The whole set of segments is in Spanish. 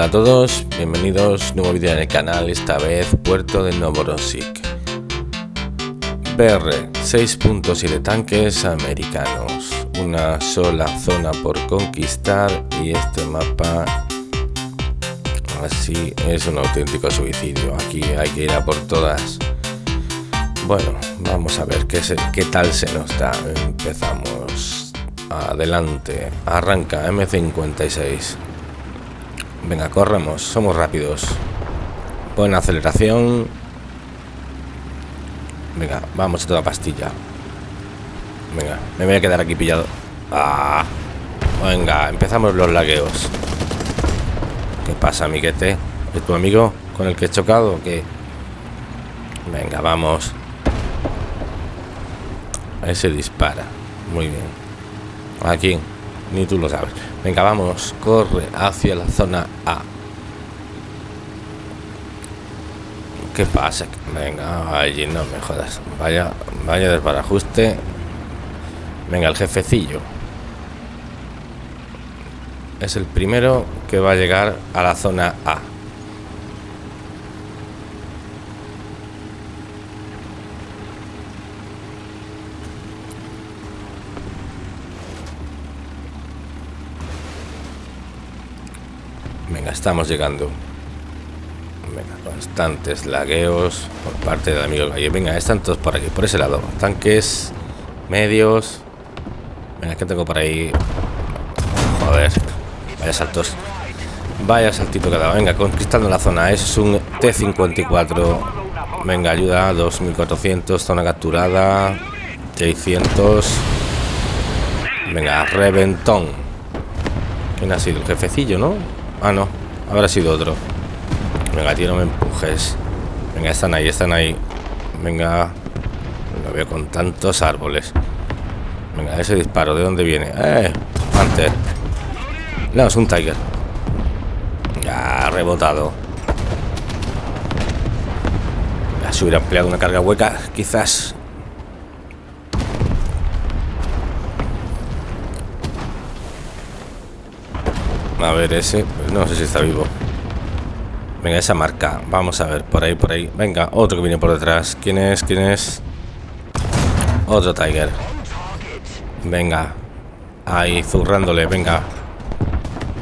Hola a todos, bienvenidos, nuevo vídeo en el canal, esta vez Puerto de Novorossiysk BR, 6.7 tanques americanos, una sola zona por conquistar y este mapa así es un auténtico suicidio, aquí hay que ir a por todas. Bueno, vamos a ver qué, qué tal se nos da, empezamos. Adelante, arranca M56 Venga, corremos, somos rápidos. Buena aceleración. Venga, vamos a toda pastilla. Venga, me voy a quedar aquí pillado. Ah, venga, empezamos los lagueos. ¿Qué pasa, amiguete? ¿Es tu amigo con el que he chocado o qué? Venga, vamos. Ese dispara. Muy bien. Aquí. Ni tú lo sabes. Venga, vamos. Corre hacia la zona A. ¿Qué pasa? Venga, allí no me jodas. Vaya, vaya desbarajuste. Venga, el jefecillo. Es el primero que va a llegar a la zona A. Venga, estamos llegando. Venga, constantes lagueos por parte del amigo Galle. Venga, están todos por aquí, por ese lado. Tanques, medios. Venga, ¿qué tengo por ahí? Joder, vaya saltos. Vaya saltito que dado. Venga, conquistando la zona. Es un T-54. Venga, ayuda. 2400. Zona capturada. 600. Venga, reventón. ¿Quién ha sido? El jefecillo, ¿no? Ah, no. Habrá sido otro. Venga, tío, no me empujes. Venga, están ahí, están ahí. Venga. Lo veo con tantos árboles. Venga, ese disparo, ¿de dónde viene? ¡Eh! Panther. No, es un Tiger. Ya, rebotado. Se hubiera empleado una carga hueca, quizás A ver, ese, pues no sé si está vivo. Venga, esa marca. Vamos a ver, por ahí, por ahí. Venga, otro que viene por detrás. ¿Quién es? ¿Quién es? Otro Tiger. Venga. Ahí, zurrándole, venga.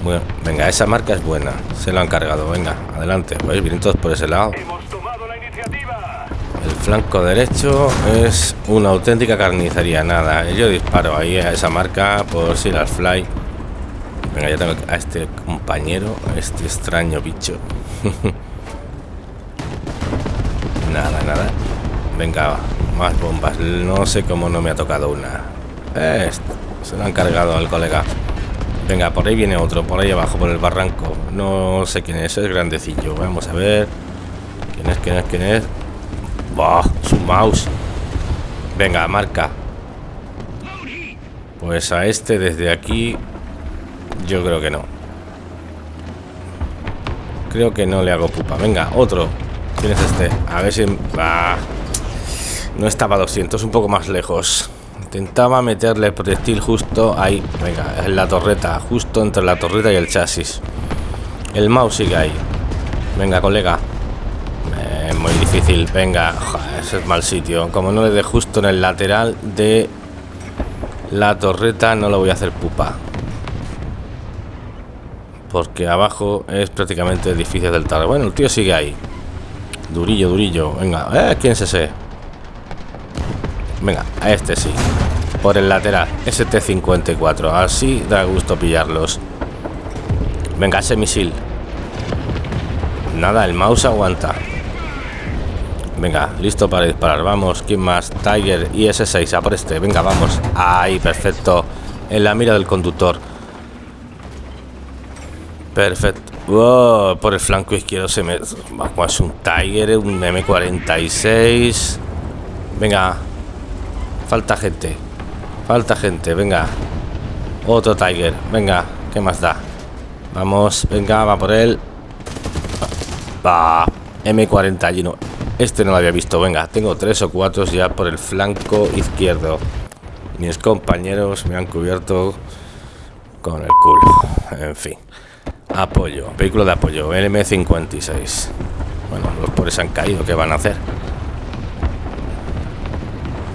Bueno, venga, esa marca es buena. Se lo han cargado, venga, adelante. Pues vienen todos por ese lado. El flanco derecho es una auténtica carnicería. Nada, yo disparo ahí a esa marca por si las fly. Venga, ya tengo a este compañero, a este extraño bicho. nada, nada. Venga, más bombas. No sé cómo no me ha tocado una. Eh, se lo han cargado al colega. Venga, por ahí viene otro, por ahí abajo, por el barranco. No sé quién es, es grandecillo. Vamos a ver. ¿Quién es, quién es, quién es? ¡Bah! Su mouse. Venga, marca. Pues a este desde aquí yo creo que no. Creo que no le hago pupa. Venga, otro. ¿Quién es este? A ver si... Ah, no estaba a 200, un poco más lejos. Intentaba meterle proyectil justo ahí. Venga, en la torreta. Justo entre la torreta y el chasis. El mouse sigue ahí. Venga, colega. Eh, muy difícil. Venga. ese es mal sitio. Como no le dé justo en el lateral de la torreta, no lo voy a hacer pupa porque abajo es prácticamente difícil del tarde. Bueno, el tío sigue ahí. Durillo, durillo. Venga, ¿eh? ¿quién es ese? Venga, a este sí. Por el lateral, ST-54. Así da gusto pillarlos. Venga, ese misil. Nada, el mouse aguanta. Venga, listo para disparar. Vamos, ¿quién más? Tiger y S6, a por este. Venga, vamos. Ahí, perfecto. En la mira del conductor. Perfecto. por el flanco izquierdo se me... Es un Tiger, un M46. Venga. Falta gente. Falta gente, venga. Otro Tiger. Venga, ¿qué más da? Vamos, venga, va por él. Va. M41. Este no lo había visto. Venga, tengo tres o cuatro ya por el flanco izquierdo. Mis compañeros me han cubierto con el culo. En fin. Apoyo, vehículo de apoyo, LM56. Bueno, los pobres han caído, ¿qué van a hacer?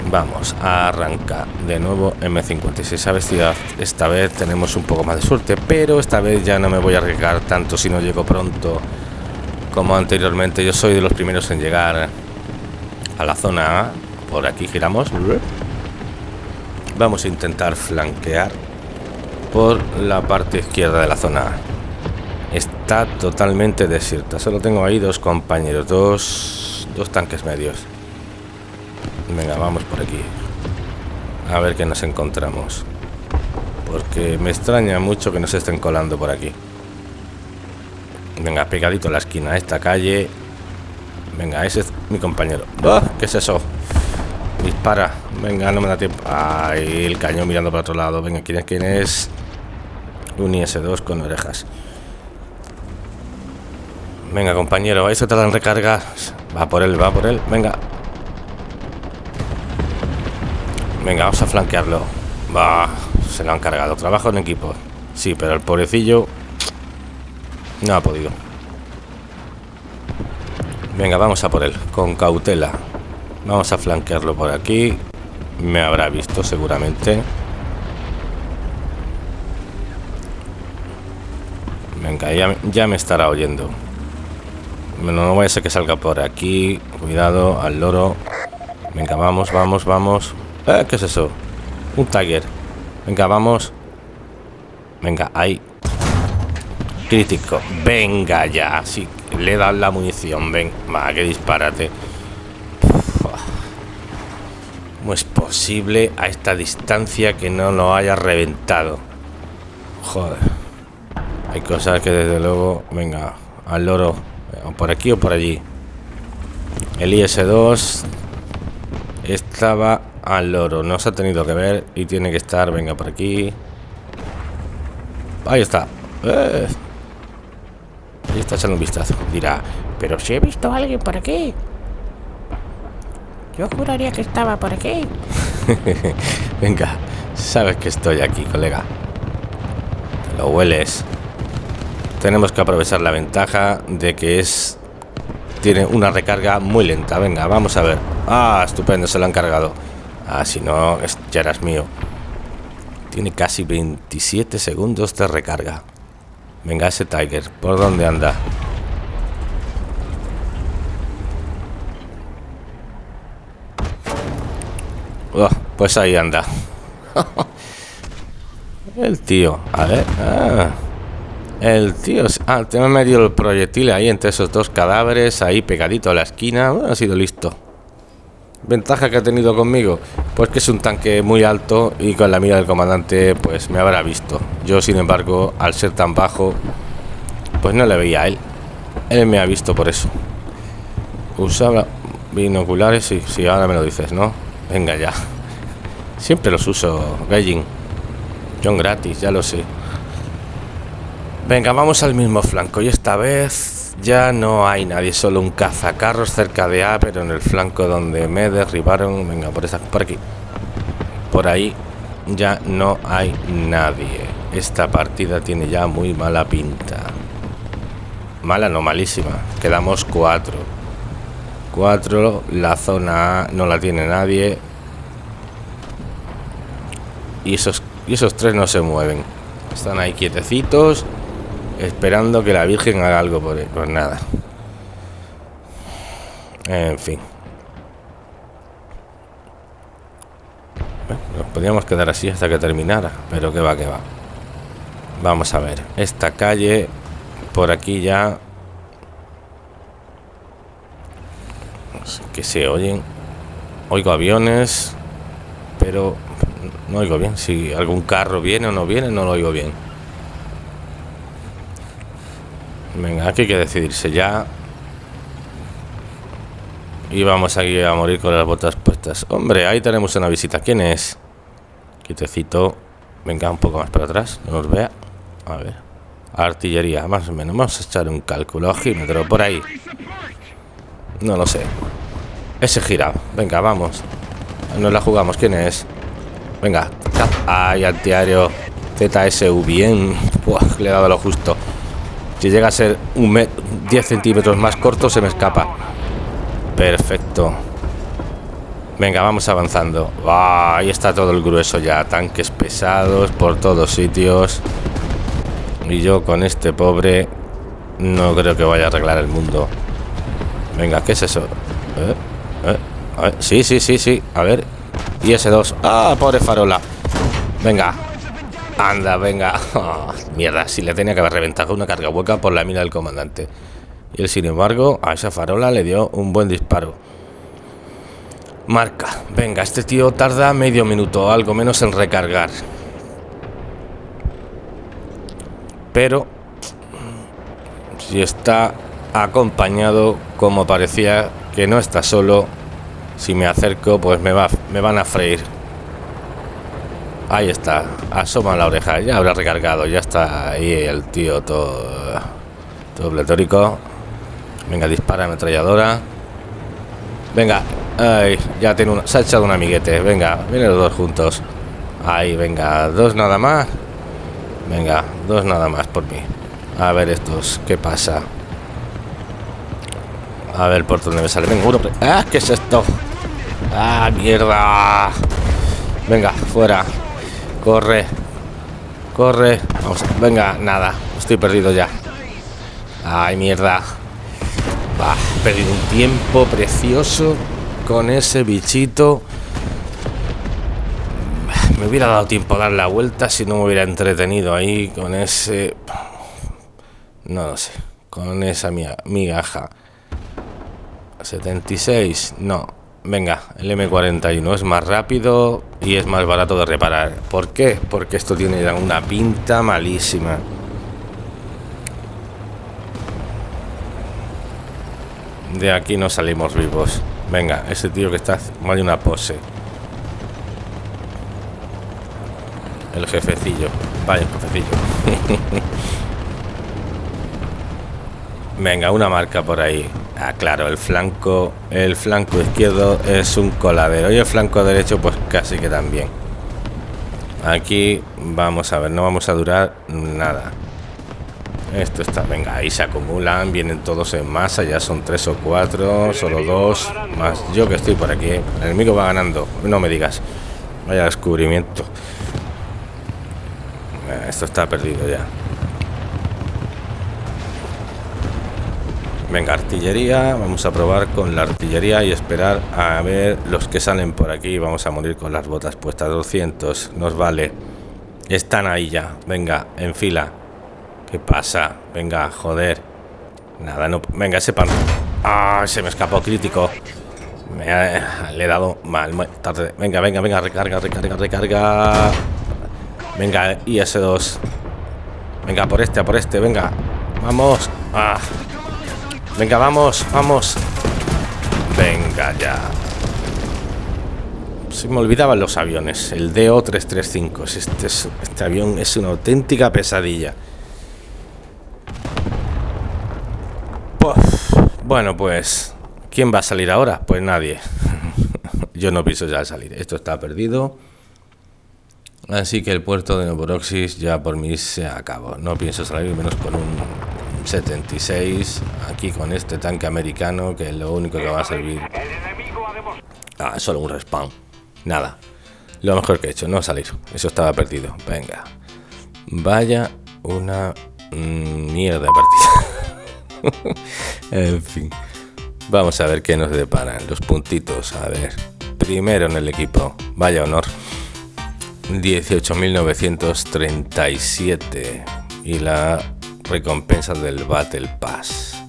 Vamos a arrancar de nuevo M56 a vestida. Esta vez tenemos un poco más de suerte, pero esta vez ya no me voy a arriesgar tanto si no llego pronto como anteriormente. Yo soy de los primeros en llegar a la zona A. Por aquí giramos. Vamos a intentar flanquear por la parte izquierda de la zona A. Está totalmente desierta. Solo tengo ahí dos compañeros, dos, dos tanques medios. Venga, vamos por aquí. A ver qué nos encontramos. Porque me extraña mucho que nos estén colando por aquí. Venga, pegadito a la esquina, esta calle. Venga, ese es mi compañero. ¡Ah! ¿Qué es eso? Dispara. Venga, no me da tiempo. Ay, el cañón mirando para otro lado. Venga, ¿quién es? ¿Quién es? Un IS-2 con orejas. Venga, compañero, eso te dan recargas. Va por él, va por él. Venga, Venga, vamos a flanquearlo. Va, se lo han cargado. Trabajo en equipo. Sí, pero el pobrecillo no ha podido. Venga, vamos a por él, con cautela. Vamos a flanquearlo por aquí. Me habrá visto seguramente. Venga, ya, ya me estará oyendo. No, no voy a ser que salga por aquí. Cuidado, al loro. Venga, vamos, vamos, vamos. Eh, ¿Qué es eso? Un Tiger. Venga, vamos. Venga, ahí. Crítico. Venga ya. Sí, le dan la munición. Ven. Va, que disparate. ¿Cómo es posible a esta distancia que no lo haya reventado? Joder. Hay cosas que desde luego... Venga, al loro. O por aquí o por allí. El IS-2 estaba al loro. No se ha tenido que ver y tiene que estar. Venga, por aquí. Ahí está. Eh. Ahí está echando un vistazo. Dirá, pero si he visto a alguien por aquí. Yo juraría que estaba por aquí. Venga, sabes que estoy aquí, colega. lo hueles. Tenemos que aprovechar la ventaja de que es... Tiene una recarga muy lenta. Venga, vamos a ver. Ah, estupendo, se lo han cargado. Ah, si no, ya eras mío. Tiene casi 27 segundos de recarga. Venga, ese Tiger, ¿por dónde anda? Oh, pues ahí anda. el tío, a ver. Ah, el tío. Ah, te me metido el proyectil ahí entre esos dos cadáveres, ahí pegadito a la esquina. ha sido listo. Ventaja que ha tenido conmigo, pues que es un tanque muy alto y con la mira del comandante pues me habrá visto. Yo sin embargo, al ser tan bajo, pues no le veía a él. Él me ha visto por eso. Usaba binoculares, sí, sí, ahora me lo dices, ¿no? Venga ya. Siempre los uso, Gallin. Son gratis, ya lo sé. Venga, vamos al mismo flanco y esta vez ya no hay nadie, solo un cazacarros cerca de A, pero en el flanco donde me derribaron, venga, por, esa, por aquí. Por ahí ya no hay nadie. Esta partida tiene ya muy mala pinta. Mala, no malísima. Quedamos cuatro. Cuatro, la zona A no la tiene nadie. Y esos, y esos tres no se mueven. Están ahí quietecitos esperando que la Virgen haga algo por él. Pues nada. En fin. nos podríamos quedar así hasta que terminara, pero que va, que va. Vamos a ver. Esta calle, por aquí ya... que se oyen. Oigo aviones, pero no oigo bien. Si algún carro viene o no viene, no lo oigo bien. Venga, aquí hay que decidirse ya. Y vamos aquí a morir con las botas puestas. Hombre, ahí tenemos una visita. ¿Quién es? Quitecito. Venga, un poco más para atrás. No nos vea. A ver. Artillería, más o menos. Vamos a echar un cálculo. Ojímetro, por ahí. No lo sé. Ese girado. Venga, vamos. Nos la jugamos. ¿Quién es? Venga. Ay, antiaéreo. ZSU. Bien. le he dado lo justo. Si llega a ser un 10 centímetros más corto, se me escapa. Perfecto. Venga, vamos avanzando. ahí está todo el grueso ya. Tanques pesados por todos sitios. Y yo con este pobre no creo que vaya a arreglar el mundo. Venga, ¿qué es eso? ¿Eh? ¿Eh? Sí, sí, sí, sí. A ver. Y ese dos. Ah, pobre farola. Venga. Anda, venga. mierda, si le tenía que haber reventado una carga hueca por la mina del comandante. Y él, sin embargo, a esa farola le dio un buen disparo. Marca. Venga, este tío tarda medio minuto, algo menos en recargar. Pero si está acompañado, como parecía que no está solo, si me acerco, pues me, va, me van a freír. Ahí está, asoma la oreja, ya habrá recargado, ya está ahí el tío todo, todo pletórico. Venga, dispara ametralladora. Venga, ay, ya tiene una, se ha echado un amiguete. Venga, vienen los dos juntos. Ahí, venga, dos nada más. Venga, dos nada más por mí. A ver estos, ¿qué pasa? A ver por dónde me sale. Venga, uno. ¡Ah! ¿Qué es esto? ¡Ah, mierda! Venga, fuera. Corre. Corre. Vamos. Venga, nada. Estoy perdido ya. ¡Ay, mierda! Va, he perdido un tiempo precioso con ese bichito. Me hubiera dado tiempo a dar la vuelta si no me hubiera entretenido ahí con ese... No lo sé. Con esa migaja. 76. No. Venga, el M41 es más rápido y es más barato de reparar. ¿Por qué? Porque esto tiene una pinta malísima. De aquí no salimos vivos. Venga, ese tío que está... Hay una pose. El jefecillo. Vaya, jefecillo. Venga, una marca por ahí. Ah, claro, el flanco, el flanco izquierdo es un coladero y el flanco derecho pues casi que también. Aquí vamos a ver, no vamos a durar nada. Esto está, venga, ahí se acumulan, vienen todos en masa, ya son tres o cuatro, solo dos, más yo que estoy por aquí. El enemigo va ganando, no me digas. Vaya descubrimiento. Esto está perdido ya. Venga, artillería. Vamos a probar con la artillería y esperar a ver los que salen por aquí. Vamos a morir con las botas puestas. 200, nos vale. Están ahí ya. Venga, en fila. ¿Qué pasa? Venga, joder. Nada, no. Venga, ese pan. ¡Ah! Se me escapó crítico. Me le he dado mal, tarde. Venga, venga, venga, recarga, recarga, recarga. Venga, IS-2. Venga, por este, a por este, venga. Vamos. Ah. Venga, vamos, vamos. Venga ya. Se me olvidaban los aviones. El DO-335. Este, este avión es una auténtica pesadilla. bueno, pues... ¿Quién va a salir ahora? Pues nadie. Yo no pienso ya salir. Esto está perdido. Así que el puerto de Novoroxis ya por mí se acabó. No pienso salir menos con un 76 aquí con este tanque americano que es lo único que va a servir. Ah, solo un respawn. Nada. Lo mejor que he hecho no salir. Eso estaba perdido. Venga. Vaya una mm, mierda de partida. En fin. Vamos a ver qué nos deparan los puntitos. A ver. Primero en el equipo. Vaya honor. 18.937 y la recompensas del Battle Pass.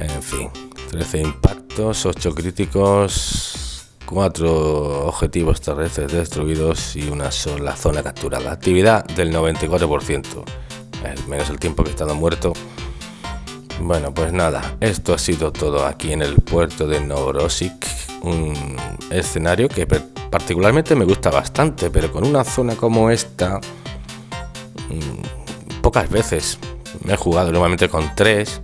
En fin, 13 impactos, 8 críticos, 4 objetivos terrestres destruidos y una sola zona capturada. Actividad del 94%, menos el tiempo que he estado muerto. Bueno, pues nada, esto ha sido todo aquí en el puerto de Novorossiysk, un escenario que particularmente me gusta bastante, pero con una zona como esta mm, pocas veces. Me he jugado normalmente con tres,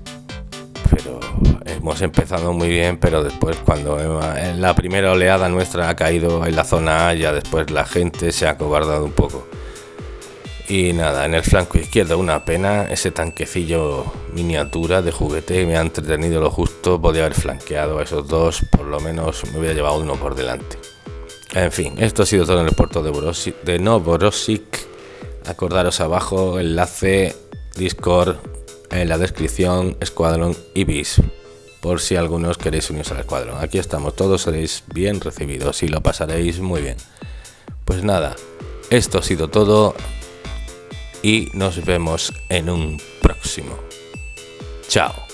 pero hemos empezado muy bien, pero después cuando en la primera oleada nuestra ha caído en la zona A, ya después la gente se ha cobardado un poco. Y nada, en el flanco izquierdo una pena, ese tanquecillo miniatura de juguete me ha entretenido lo justo, podía haber flanqueado a esos dos, por lo menos me hubiera llevado uno por delante. En fin, esto ha sido todo en el puerto de, Borosic, de. Acordaros abajo, enlace, Discord, en la descripción, Escuadrón Ibis, por si algunos queréis uniros al escuadrón. Aquí estamos, todos seréis bien recibidos y lo pasaréis muy bien. Pues nada, esto ha sido todo y nos vemos en un próximo. Chao.